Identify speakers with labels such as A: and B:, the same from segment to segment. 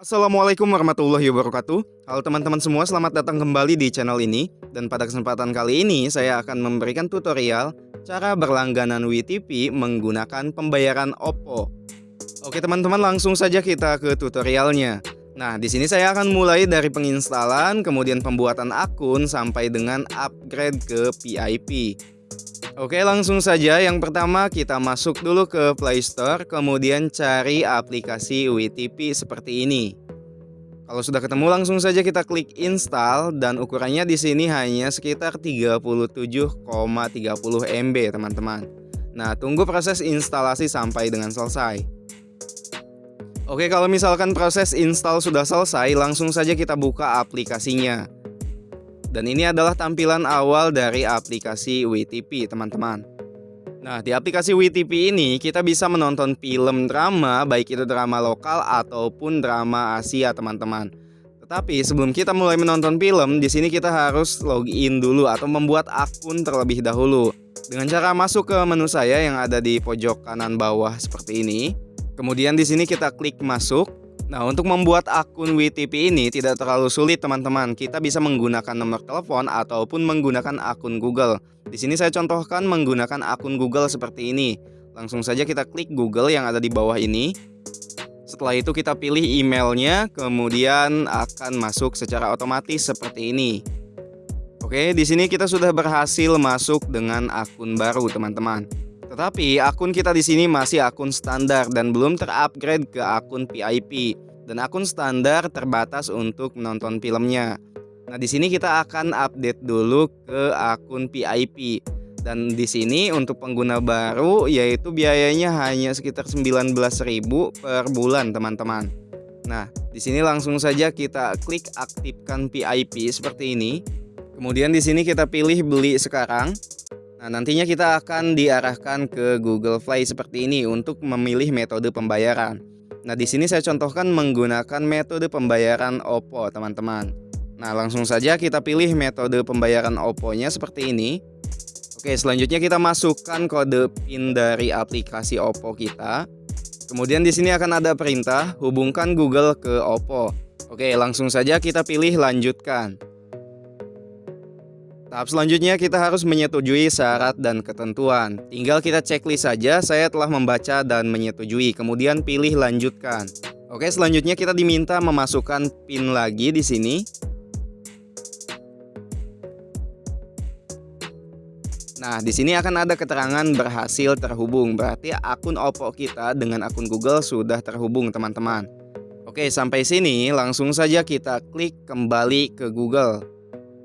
A: Assalamualaikum warahmatullahi wabarakatuh. Halo teman-teman semua selamat datang kembali di channel ini. Dan pada kesempatan kali ini saya akan memberikan tutorial Cara berlangganan WTP menggunakan pembayaran Oppo. Oke teman-teman langsung saja kita ke tutorialnya. Nah di sini saya akan mulai dari penginstalan Kemudian pembuatan akun sampai dengan upgrade ke VIP Oke langsung saja yang pertama kita masuk dulu ke Play Store kemudian cari aplikasi WTP seperti ini. Kalau sudah ketemu langsung saja kita klik install dan ukurannya di sini hanya sekitar 37,30 MB teman-teman. Nah tunggu proses instalasi sampai dengan selesai. Oke kalau misalkan proses install sudah selesai langsung saja kita buka aplikasinya. Dan ini adalah tampilan awal dari aplikasi WTP teman-teman. Nah di aplikasi WTP ini kita bisa menonton film drama baik itu drama lokal ataupun drama Asia teman-teman. Tetapi sebelum kita mulai menonton film, di sini kita harus login dulu atau membuat akun terlebih dahulu. Dengan cara masuk ke menu saya yang ada di pojok kanan bawah seperti ini. Kemudian di sini kita klik masuk. Nah, untuk membuat akun WTP ini tidak terlalu sulit teman-teman. Kita bisa menggunakan nomor telepon ataupun menggunakan akun Google. Di sini saya contohkan menggunakan akun Google seperti ini. Langsung saja kita klik Google yang ada di bawah ini. Setelah itu kita pilih emailnya, kemudian akan masuk secara otomatis seperti ini. Oke, di sini kita sudah berhasil masuk dengan akun baru, teman-teman. Tetapi akun kita di sini masih akun standar dan belum terupgrade ke akun VIP dan akun standar terbatas untuk menonton filmnya. Nah, di sini kita akan update dulu ke akun VIP. Dan di sini untuk pengguna baru yaitu biayanya hanya sekitar 19.000 per bulan, teman-teman. Nah, di sini langsung saja kita klik aktifkan VIP seperti ini. Kemudian di sini kita pilih beli sekarang. Nah, nantinya kita akan diarahkan ke Google Play seperti ini untuk memilih metode pembayaran. Nah, di sini saya contohkan menggunakan metode pembayaran Oppo, teman-teman. Nah, langsung saja kita pilih metode pembayaran Oppo-nya seperti ini. Oke, selanjutnya kita masukkan kode PIN dari aplikasi Oppo kita. Kemudian di sini akan ada perintah hubungkan Google ke Oppo. Oke, langsung saja kita pilih lanjutkan. Tahap selanjutnya kita harus menyetujui syarat dan ketentuan. Tinggal kita checklist saja, saya telah membaca dan menyetujui, kemudian pilih lanjutkan. Oke, selanjutnya kita diminta memasukkan PIN lagi di sini. Nah, di sini akan ada keterangan berhasil terhubung. Berarti akun Oppo kita dengan akun Google sudah terhubung, teman-teman. Oke, sampai sini langsung saja kita klik kembali ke Google.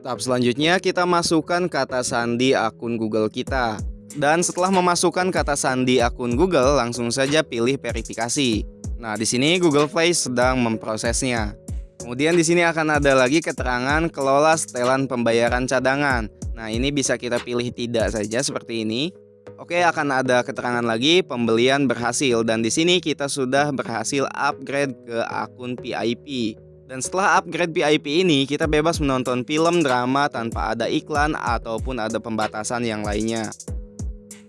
A: Tahap selanjutnya kita masukkan kata sandi akun Google kita. Dan setelah memasukkan kata sandi akun Google, langsung saja pilih verifikasi. Nah, di sini Google Play sedang memprosesnya. Kemudian di sini akan ada lagi keterangan kelola setelan pembayaran cadangan. Nah, ini bisa kita pilih tidak saja seperti ini. Oke, akan ada keterangan lagi pembelian berhasil dan di sini kita sudah berhasil upgrade ke akun VIP. Dan setelah upgrade VIP ini, kita bebas menonton film drama tanpa ada iklan ataupun ada pembatasan yang lainnya.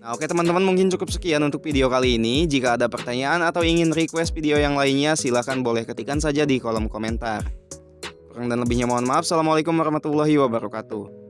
A: Nah oke teman-teman mungkin cukup sekian untuk video kali ini. Jika ada pertanyaan atau ingin request video yang lainnya, silahkan boleh ketikkan saja di kolom komentar. Kurang dan lebihnya mohon maaf. Assalamualaikum warahmatullahi wabarakatuh.